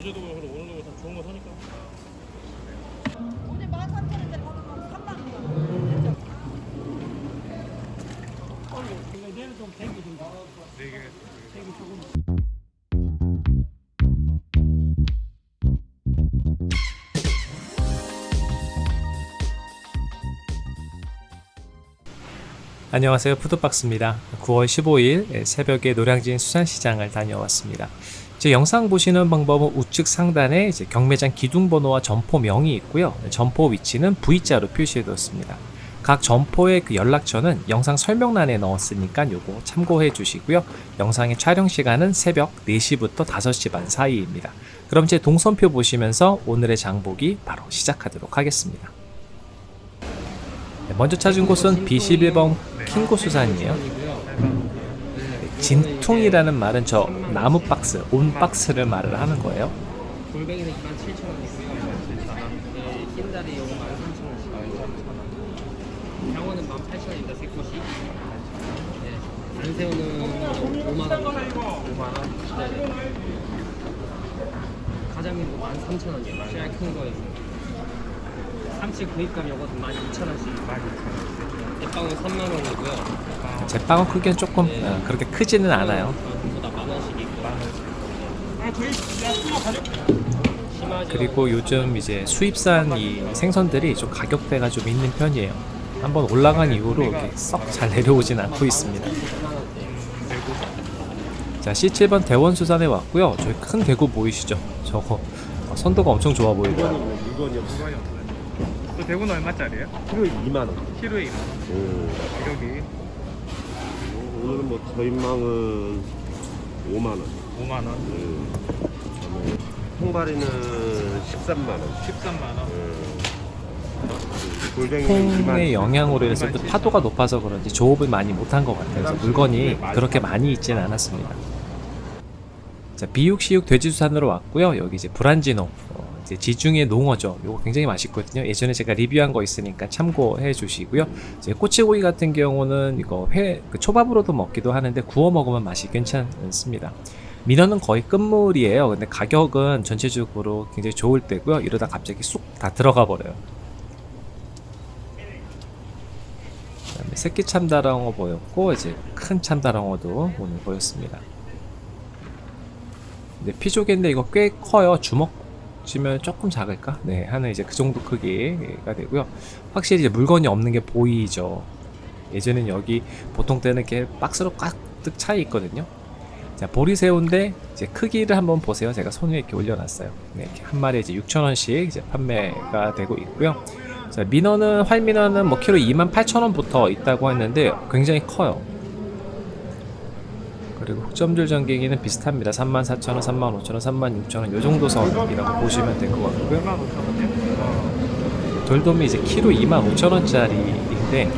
제주도 그럼 오는 거다 좋은 거 사니까. 오늘 13,000원인데 거기 가면 3만 원. 네 개. 안녕하세요 푸드박스입니다 9월 15일 새벽에 노량진 수산시장을 다녀왔습니다 제 영상 보시는 방법은 우측 상단에 이제 경매장 기둥 번호와 점포명이 있고요. 점포 위치는 V자로 표시해 두었습니다. 각 점포의 그 연락처는 영상 설명란에 넣었으니까 요거 참고해 주시고요. 영상의 촬영 시간은 새벽 4시부터 5시 반 사이입니다. 그럼 제 동선표 보시면서 오늘의 장보기 바로 시작하도록 하겠습니다. 네, 먼저 찾은 곳은 B11번 킹고수산이에요. 진퉁이라는 말은 저 나무 박스, 온 박스를 말을 하는 거예요. 골뱅이는 27,000원이고요. 네, 흰다리 요거 13,000원씩. 병어는 18,000원입니다. 새꼬시. 네. 안새우는 5만 원. 5만 원? 네. 가자미는 13,000원이에요. 제일 큰 거에서. 삼치 구입감 요거는 12,000원씩. 12,000원. 대빵은 3만 원이고요. 제빵은 크기는 조금 어, 그렇게 크지는 않아요. 그리고 요즘 이제 수입산 이 생선들이 좀 가격대가 좀 있는 편이에요. 한번 올라간 이후로 이렇게 썩잘 내려오진 않고 있습니다. 자 C7번 대원수산에 왔고요. 저희 큰 대구 보이시죠? 저거 어, 선도가 엄청 좋아 보이고요. 물건이 없어요. 그 대구는 얼마짜리예요? 키로에 2만 원. 키로에 2만 원. 음. 가격이 오늘은 뭐 저인망은 5만 원. 5만 원, 음. 그다음에 통발이는 13만 원. 13만 원. 음. 골뱅이는 통의 2만 영향으로 해서 또 파도가 높아서 그런지 조업을 많이 못한 것 같아요. 그래서 물건이 그렇게 많이 있지는 않았습니다. 자, 비육시육 돼지수산으로 왔고요. 여기 이제 브란지노, 어, 이제 지중해 농어죠. 이거 굉장히 맛있거든요. 예전에 제가 리뷰한 거 있으니까 참고해 주시고요. 이제 꼬치고기 같은 경우는 이거 회, 그 초밥으로도 먹기도 하는데 구워 먹으면 맛이 괜찮습니다. 민어는 거의 끝물이에요. 근데 가격은 전체적으로 굉장히 좋을 때고요. 이러다 갑자기 쑥 다 들어가 버려요. 그다음에 새끼 참다랑어 보였고 이제 큰 참다랑어도 오늘 보였습니다. 근데 피조개인데 이거 꽤 커요. 주먹 치면 조금 작을까? 네, 하는 이제 그 정도 크기가 되고요. 확실히 이제 물건이 없는 게 보이죠. 예전엔 여기 보통 때는 이렇게 박스로 꽉득 차 있거든요. 자, 보리새우인데 이제 크기를 한번 보세요. 제가 손 위에 이렇게 올려놨어요. 네, 이렇게 한 마리에 이제 6,000원씩 이제 판매가 되고 있고요. 자, 민어는 활민어는 뭐 키로 28,000원부터 있다고 했는데 굉장히 커요. 그리고 흑점줄 전갱이는 비슷합니다. 34,000원, 35,000원, 36,000원 요 정도 선이라고 보시면 될 것 같고요. 5만 5천 원이요? 돌돔이 이제 키로 25,000원짜리인데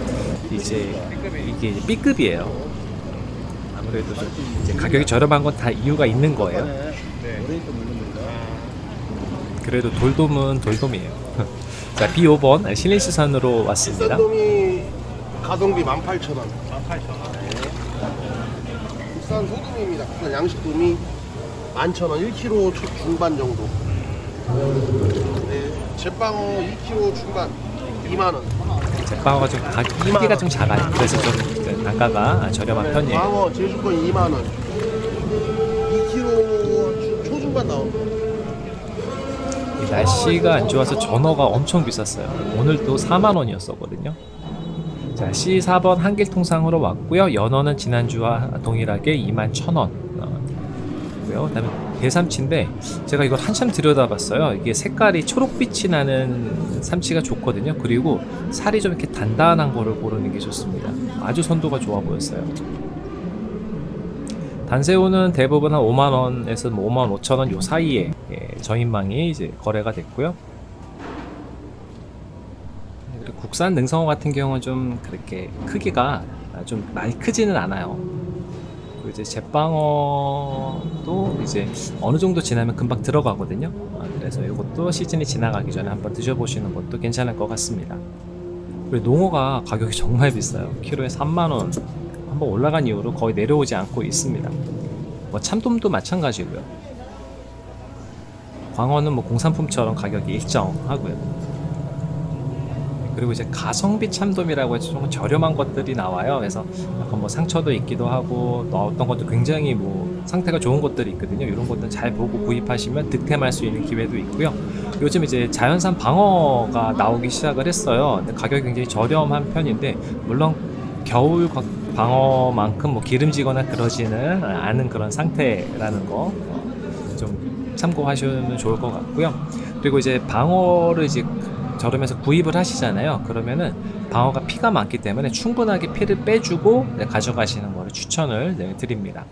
이제 이게 이제 B급이에요. 아무래도 좀 이제 가격이 저렴한 건 다 이유가 있는 거예요. 네. 그래도 돌돔은 돌돔이에요. 자, B5번 신림수산으로 왔습니다. 가성비 18,000원. 18,000원. 국산 소금입니다. 국산 양식돔이 11,000원. 1kg 초 중반 정도. 네. 제빵어 2kg 중반. 2만 원. 제빵어가 좀 가, 크기가 좀 작아요. 그래서 좀 그, 단가가 저렴한 편이에요. 광어 제주권 2만 원. 2kg 초중반 나옵니다. 이 날씨가 안 좋아서 전어가 엄청 비쌌어요. 오늘도 4만 원이었었거든요. 자, C4번 한길통상으로 왔고요. 연어는 지난주와 동일하게 2만 1,000원. 어, 고요. 그 다음에 대삼치인데 제가 이걸 한참 들여다봤어요. 이게 색깔이 초록빛이 나는 삼치가 좋거든요. 그리고 살이 좀 이렇게 단단한 거를 고르는 게 좋습니다. 아주 선도가 좋아 보였어요. 단새우는 대부분 한 5만 원에서 뭐 5만 5천 원 요 사이에 예, 저인망이 이제 거래가 됐고요. 국산 능성어 같은 경우는 좀 그렇게 크기가 좀 많이 크지는 않아요. 그리고 이제 제빵어도 이제 어느 정도 지나면 금방 들어가거든요. 아, 그래서 이것도 시즌이 지나가기 전에 한번 드셔보시는 것도 괜찮을 것 같습니다. 그리고 농어가 가격이 정말 비싸요. 키로에 3만 원. 한번 올라간 이후로 거의 내려오지 않고 있습니다. 뭐 참돔도 마찬가지고요. 광어는 뭐 공산품처럼 가격이 일정하고요. 그리고 이제 가성비 참돔이라고 해서 좀 저렴한 것들이 나와요. 그래서 약간 뭐 상처도 있기도 하고 또 어떤 것도 굉장히 뭐 상태가 좋은 것들이 있거든요. 이런 것들 잘 보고 구입하시면 득템할 수 있는 기회도 있고요. 요즘 이제 자연산 방어가 나오기 시작을 했어요. 근데 가격이 굉장히 저렴한 편인데 물론 겨울 과- 방어만큼 뭐 기름지거나 그러지는 않은 그런 상태라는 거 좀 참고하시면 좋을 것 같고요. 그리고 이제 방어를 이제 저렴해서 구입을 하시잖아요. 그러면은 방어가 피가 많기 때문에 충분하게 피를 빼주고 네, 가져가시는 거를 추천을 네, 드립니다.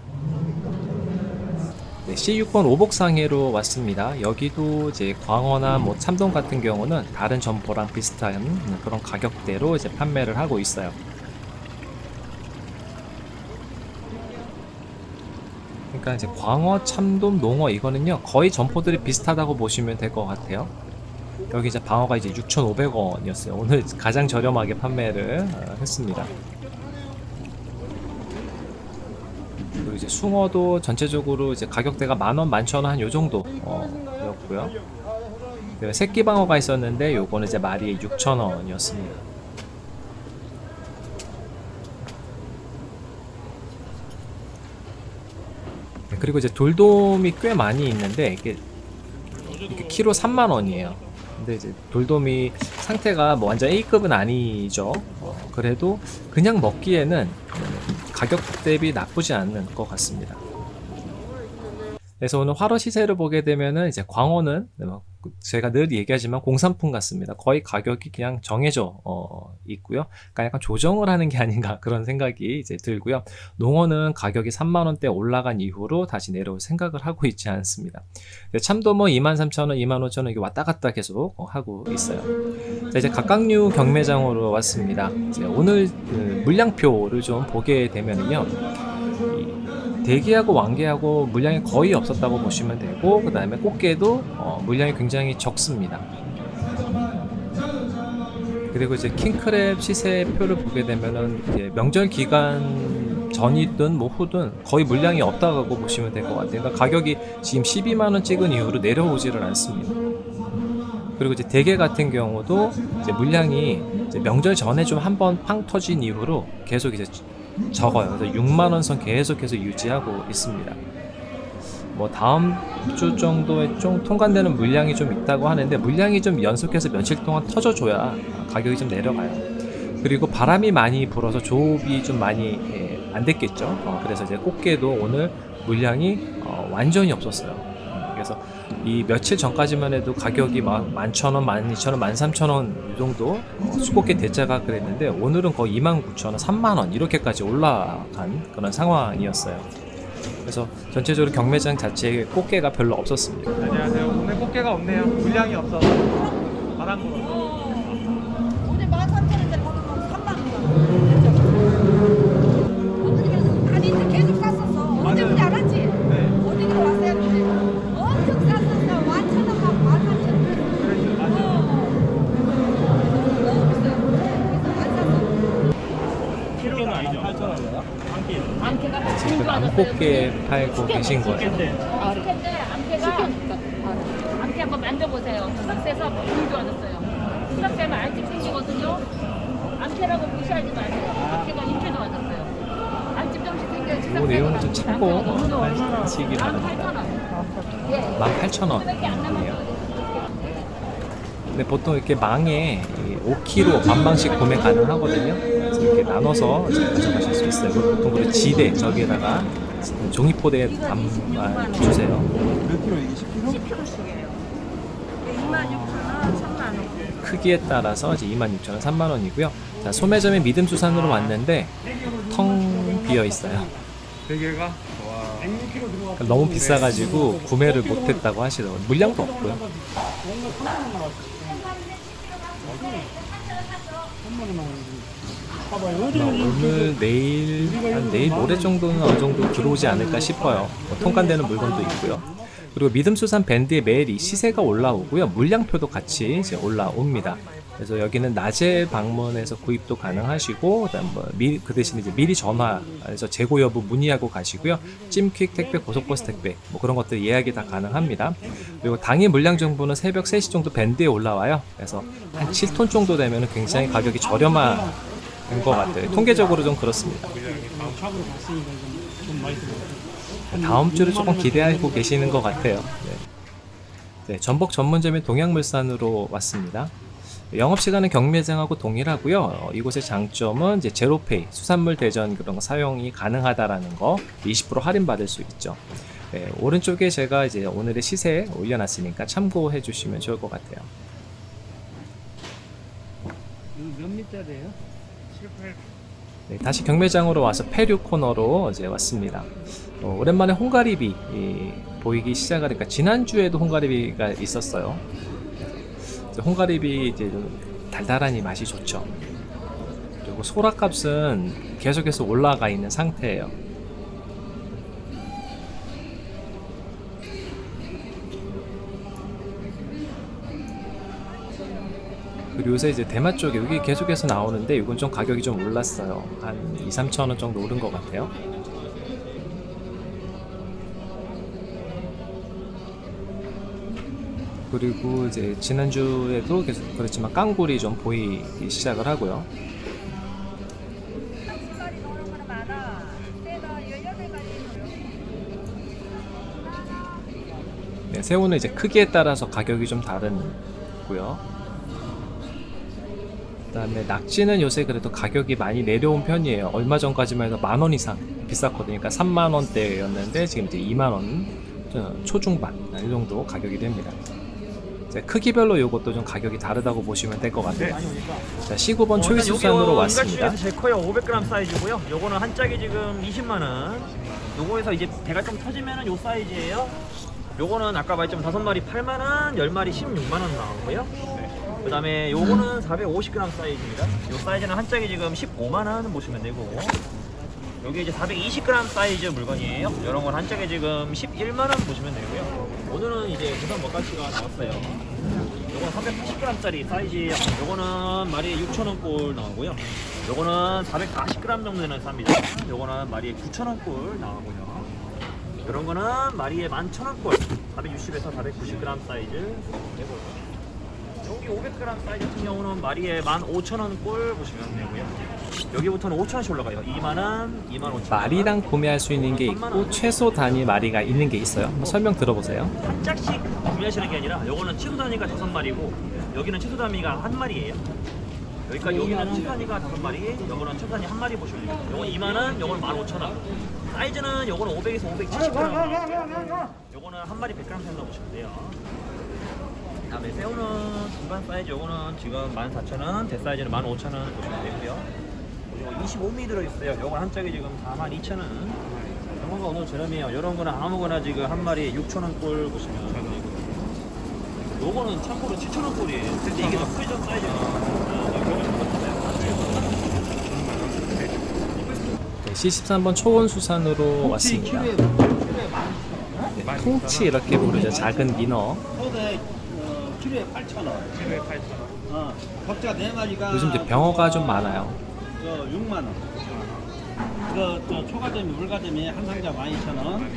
네, C6번 오복상해로 왔습니다. 여기도 이제 광어나 뭐 참돔 같은 경우는 다른 점포랑 비슷한 그런 가격대로 이제 판매를 하고 있어요. 그러니까 이제 광어, 참돔, 농어 이거는요 거의 점포들이 비슷하다고 보시면 될 것 같아요. 여기 이제 방어가 이제 6,500원이었어요. 오늘 가장 저렴하게 판매를 어, 했습니다. 그리고 이제 숭어도 전체적으로 이제 가격대가 만원, 만천원 한 요 정도 어, 였고요. 네, 새끼 방어가 있었는데 요거는 이제 마리에 6,000원이었습니다. 네, 그리고 이제 돌돔이 꽤 많이 있는데 이게 이게 키로 3만 원이에요. 근데 이제 돌돔이 상태가 뭐 완전 A급은 아니죠. 어, 그래도 그냥 먹기에는 음, 가격 대비 나쁘지 않은 것 같습니다. 그래서 오늘 화로 시세를 보게 되면은 이제 광어는 뭐 제가 늘 얘기하지만 공산품 같습니다. 거의 가격이 그냥 정해져 어, 있고요. 그러니까 약간 조정을 하는 게 아닌가 그런 생각이 이제 들고요. 농어는 가격이 3만 원대 올라간 이후로 다시 내려올 생각을 하고 있지 않습니다. 네, 참돔은 23,000원, 25,000원 이게 왔다 갔다 계속 어, 하고 있어요. 자, 이제 각각류 경매장으로 왔습니다. 오늘 그 물량표를 좀 보게 되면은요. 이 대게하고 왕게하고 물량이 거의 없었다고 보시면 되고 그 다음에 꽃게도 어, 물량이 굉장히 적습니다. 그리고 이제 킹크랩 시세표를 보게 되면은 명절 기간 전이든 뭐 후든 거의 물량이 없다고 보시면 될 것 같아요. 그러니까 가격이 지금 12만 원 찍은 이후로 내려오지를 않습니다. 그리고 이제 대게 같은 경우도 이제 물량이 이제 명절 전에 좀 한번 팡 터진 이후로 계속 이제 적어요. 그래서 6만 원선 계속해서 유지하고 있습니다. 뭐 다음 주 정도에 좀 통관되는 물량이 좀 있다고 하는데 물량이 좀 연속해서 며칠 동안 터져줘야 가격이 좀 내려가요. 그리고 바람이 많이 불어서 조업이 좀 많이 예, 안 됐겠죠. 어, 그래서 이제 꽃게도 오늘 물량이 어, 완전히 없었어요. 음, 그래서 이 며칠 전까지만 해도 가격이 막 11,000원, 12,000원, 13,000원 이 정도 어, 수꽃게 대짜가 그랬는데 오늘은 거의 29,000원, 3만원 이렇게까지 올라간 그런 상황이었어요. 그래서 전체적으로 경매장 자체에 꽃게가 별로 없었습니다. 안녕하세요. 오늘 꽃게가 없네요. 물량이 없어서 바람 불어 7개 팔고 계신 거예요. 한번 만져보세요. 수락새에서 불 좋아졌어요. 수락새는 알집 생기거든요. 암캐라고 무시하지 마세요. 암캐가 인체 좋아졌어요. 알집 정식 생겨요. 이 내용은 좀 참고 말씀드리기 바랍니다. 18,000원이에요. 예. 근데 보통 이렇게 망에 5kg 반방씩 구매 가능하거든요. 이렇게 나눠서 가져가실 수 있어요. 보통 그 지대 저기에다가 종이포대에 담아 주세요. 몇 킬로 이게 10킬로? 10kg씩이에요. 26,000원, 3만 원. 크기에 따라서 이제 26,000원, 3만원이고요. 자, 소매점에 믿음수산으로 왔는데 텅 비어 있어요. 대게가 와. 그러니까 너무 비싸가지고 구매를 못했다고 하시더라고요. 물량도 없고요. 오늘 내일 한 내일 모레 정도는 어느 정도 들어오지 않을까 싶어요. 뭐 통관되는 물건도 있고요. 그리고 믿음수산 밴드의 매일 이 시세가 올라오고요. 물량표도 같이 이제 올라옵니다. 그래서 여기는 낮에 방문해서 구입도 가능하시고 그다음 뭐 미, 그 대신 이제 미리 전화해서 재고 여부 문의하고 가시고요. 찜퀵 택배, 고속버스 택배 뭐 그런 것들 예약이 다 가능합니다. 그리고 당일 물량 정보는 새벽 3시 정도 밴드에 올라와요. 그래서 한 7톤 정도 되면 굉장히 가격이 저렴한 것 같아요. 통계적으로 좀 그렇습니다. 다음 주를 조금 기대하고 계시는 것 같아요. 네. 네, 전복 전문점인 동양물산으로 왔습니다. 영업 시간은 경매장하고 동일하고요. 어, 이곳의 장점은 이제 제로페이, 수산물 대전 그런 거 사용이 가능하다라는 거, 20% 할인 받을 수 있죠. 네, 오른쪽에 제가 이제 오늘의 시세 올려놨으니까 참고해 주시면 좋을 것 같아요. 몇 미터래요? 7, 8. 네, 다시 경매장으로 와서 페류 코너로 이제 왔습니다. 어, 오랜만에 홍가리비 이, 보이기 시작하니까 지난주에도 홍가리비가 있었어요. 홍가리비 이제 좀 달달하니 맛이 좋죠. 그리고 소라값은 계속해서 올라가 있는 상태예요. 그리고 요새 이제 대마 쪽에 여기 계속해서 나오는데 이건 좀 가격이 좀 올랐어요. 한 2, 3천 원 정도 오른 것 같아요. 그리고 이제 지난주에도 계속 그렇지만 깡굴이 좀 보이기 시작을 하고요. 네, 새우는 이제 크기에 따라서 가격이 좀 다른 고요. 그다음에 낙지는 요새 그래도 가격이 많이 내려온 편이에요. 얼마 전까지만 해도 만 원 이상 비쌌거든요. 그러니까 3만 원대였는데 지금 이제 2만 원 초중반 이 정도 가격이 됩니다. 크기별로 요것도 좀 가격이 다르다고 보시면 될 것 같아요. 자, 19번 초이스 수산으로 왔습니다. 어, 제일 커요. 500g 사이즈고요. 요거는 한 짝이 지금 20만 원. 요거에서 이제 배가 좀 터지면은 요 사이즈예요. 요거는 아까 말했지만 다섯 마리 8만 원, 10마리 16만 원 나오고요. 그 다음에 요거는 450g 사이즈입니다. 요 사이즈는 한 짝이 지금 15만 원 보시면 되고. 여기 이제 420g 사이즈 물건이에요. 이런 건 한 짝에 지금 11만 원 보시면 되고요. 오늘은 이제 부산 먹갈치가 나왔어요. 요거는 380g짜리 사이즈. 요거는 마리에 6,000원 꼴 나오고요. 요거는 440g 정도 되는 쌉니다. 요거는 마리에 9,000원 꼴 나오고요. 이런 거는 마리에 11,000원 꼴. 460에서 490g 사이즈. 여기 500g 사이즈 같은 경우는 마리에 15,000원 꼴 보시면 되고요. 여기부터는 5,000원씩 올라가요. 2만원, 2만5천 마리당 구매할 수 있는 게 있고 최소 단위 마리가 있는 게 있어요. 설명 들어보세요. 한 짝씩 구매하시는 게 아니라 요거는 최소 단위가 다섯 마리고 여기는 최소 단위가 한 마리예요. 여기까 여기는 최소 단위가 다섯 마리, 요거는 최소 단위 한 마리 보시면 돼요. 요건 2만 원, 요거는 15,000원. 사이즈는 요거는 500에서 570g. 요거는 한 마리 100g 정도 보시면 돼요. 다음에 새우는 중간 사이즈 요거는 지금 14,000원, 대사이즈는 15,000원 보시면 되고요. 그리고 25mm 들어있어요. 요건 한 짝이 지금 42,000원. 이런 거 오늘 저렴해요. 이런 거는 아무거나 지금 한 마리에 6,000원 꼴 보시면 되고요. 요거는 참고로 7,000원 꼴이에요. 근데 이게 더 크죠 사이즈가. 네, C13번 초원수산으로 왔습니다. 네, 통치 이렇게 부르죠. 작은 민어. 어, 키로에 8,000원. 키로에 8,000원. 어, 격자 네 마리가 요즘 이제 병어가 좀 많아요. 저 6만 원. 이거 저 초가점이 물가점이 한 상자 12,000원.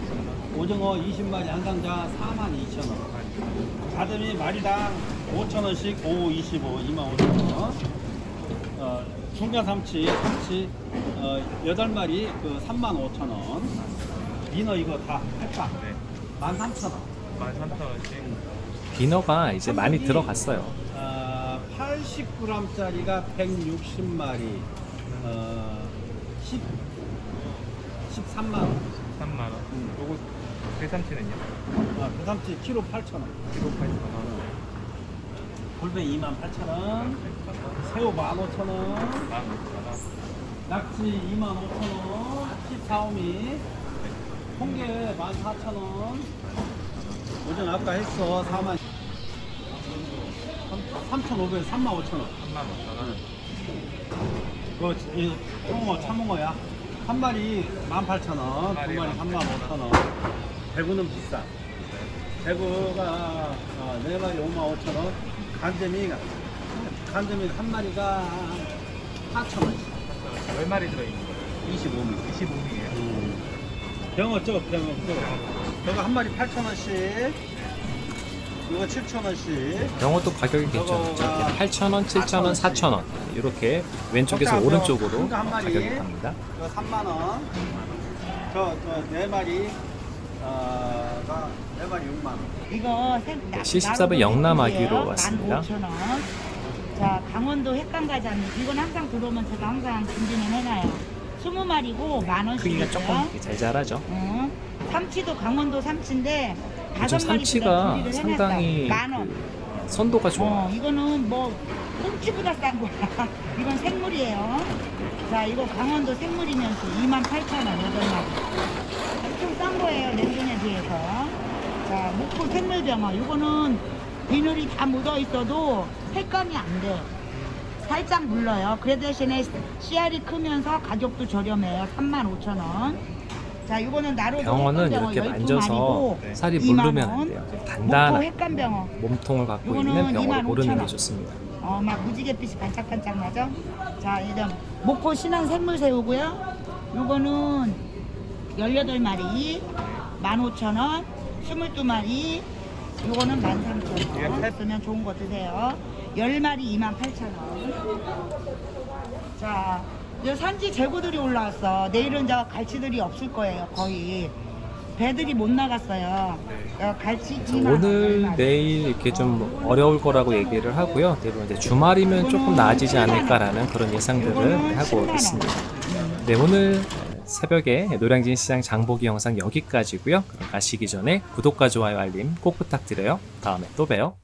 오징어 20마리 한 상자 42,000원. 가점이 마리당 5,000원씩 5, 25, 25,000원. 어, 중간 삼치, 삼치 어, 8마리 그 35,000원. 민어 이거 다 팔빵. 네. 13,000원. 13,000원씩. 비너가 이제 많이 들어갔어요. 어, 80g짜리가 160마리, 어, 10, 13만 원. 3만 원. 요거 대삼치는요? 아, 배삼치 키로 8천 원. 키로 8,000원. 골배 2만 8천 원. 새우 15,000원. 15,000원. 낙지 2만 5천 원. 14호미. 홍게 14,000원. 오전 아까 했어 4만 3,500, 3만 5천 원. 35,000원. 그, 이, 홍어, 참홍어야. 한 마리 18,000원, 두 마리 35,000원. 대구는 비싸. 대구가 어, 네 마리 5만 5천 원. 간점이 간점이 한 마리가 4천 원. 몇 마리 들어 있는 거예요? 25미. 25미예요. 병어 쪽, 병어 쪽. 저거 한 마리 8천 원씩. 이거 7천 원씩. 병어도 가격이 괜찮죠. 8,000원, 7,000원, 4,000원 이렇게 왼쪽에서 오른쪽으로. 가격이 갑니다. 저 3만 원. 저저네 마리 어가 네 마리 6만 원. 이거 생, 나, 네, 74번 영남아기로 왔습니다. 15,000원. 자, 강원도 횟감가자미. 이건 항상 들어오면 제가 항상 준비는 해놔요. 20마리고 만 원씩이고요. 크기가 조금 잘 자라죠. 응. 삼치도 강원도 삼치인데 요즘 삼치가 상당히. 그 선도가 좋아요. 어, 이거는 뭐 꽁치보다 싼 거야. 이건 생물이에요. 자, 이거 강원도 생물이면서 28,000원, 8마리. 엄청 싼 거예요, 냉동에 비해서. 자, 목포 생물병어. 이거는 비늘이 다 묻어 있어도 색감이 안 돼. 살짝 물러요. 그 대신에 씨알이 크면서 가격도 저렴해요. 35,000원. 자, 이거는 나로도 병어는 이렇게 12 만져서 마리고 살이 2만 물르면 안 원. 돼요. 단단한. 몸통을 갖고 이거는 있는 병어를 25,000 고르는 게 원. 좋습니다. 어, 막 무지갯빛이 반짝반짝 나죠? 자, 이런 목포 신안 생물새우고요. 요거는 18마리, 15,000원, 22마리, 요거는 13,000원. 쓰면 좋은 거 드세요. 10마리 28,000원. 자, 이제 산지 재고들이 올라왔어. 내일은 저 갈치들이 없을 거예요, 거의. 배들이 못 나갔어요. 어, 갈치 그래서 2만 원, 오늘 10마리. 내일 이렇게 좀 어려울 거라고 얘기를 하고요. 대부분 이제 주말이면 조금 나아지지 않을까라는 그런 예상들을 하고 있습니다. 네, 오늘 새벽에 노량진 시장 장보기 영상 여기까지고요. 그럼 가시기 전에 구독과 좋아요 알림 꼭 부탁드려요. 다음에 또 봬요.